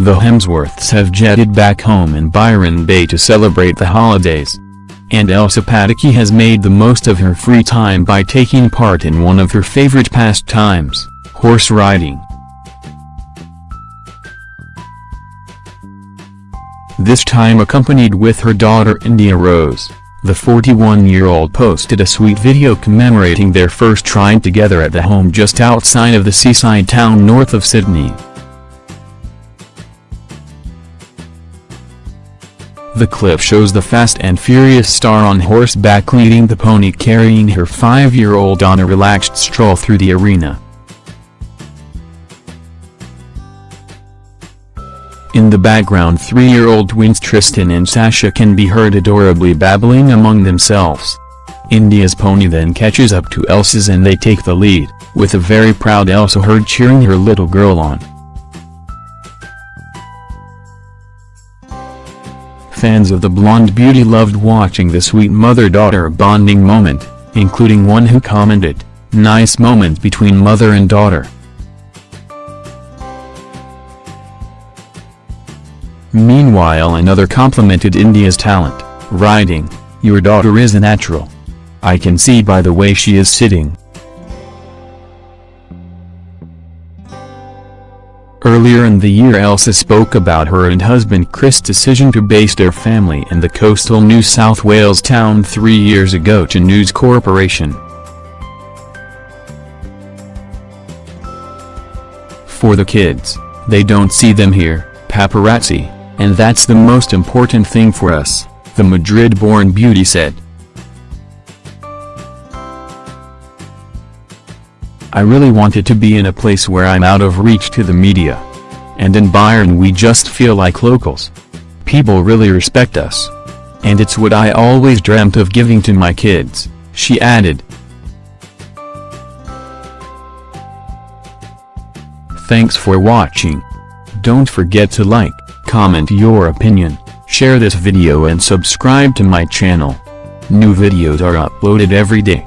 The Hemsworths have jetted back home in Byron Bay to celebrate the holidays. And Elsa Pataky has made the most of her free time by taking part in one of her favorite pastimes, horse riding. This time accompanied with her daughter India Rose, the 41-year-old posted a sweet video commemorating their first ride together at the home just outside of the seaside town north of Sydney. The clip shows the fast and furious star on horseback leading the pony carrying her five-year-old on a relaxed stroll through the arena. In the background three-year-old twins Tristan and Sasha can be heard adorably babbling among themselves. India's pony then catches up to Elsa's and they take the lead, with a very proud Elsa heard cheering her little girl on. Fans of the blonde beauty loved watching the sweet mother-daughter bonding moment, including one who commented, nice moment between mother and daughter. Meanwhile another complimented India's talent, riding, your daughter is a natural. I can see by the way she is sitting. Earlier in the year Elsa spoke about her and husband Chris' decision to base their family in the coastal New South Wales town three years ago to News Corporation. For the kids, they don't see them here, paparazzi, and that's the most important thing for us, the Madrid-born beauty said. I really wanted to be in a place where I'm out of reach to the media. And in Byron we just feel like locals. People really respect us. And it's what I always dreamt of giving to my kids, she added. Thanks for watching. Don't forget to like, comment your opinion, share this video and subscribe to my channel. New videos are uploaded every day.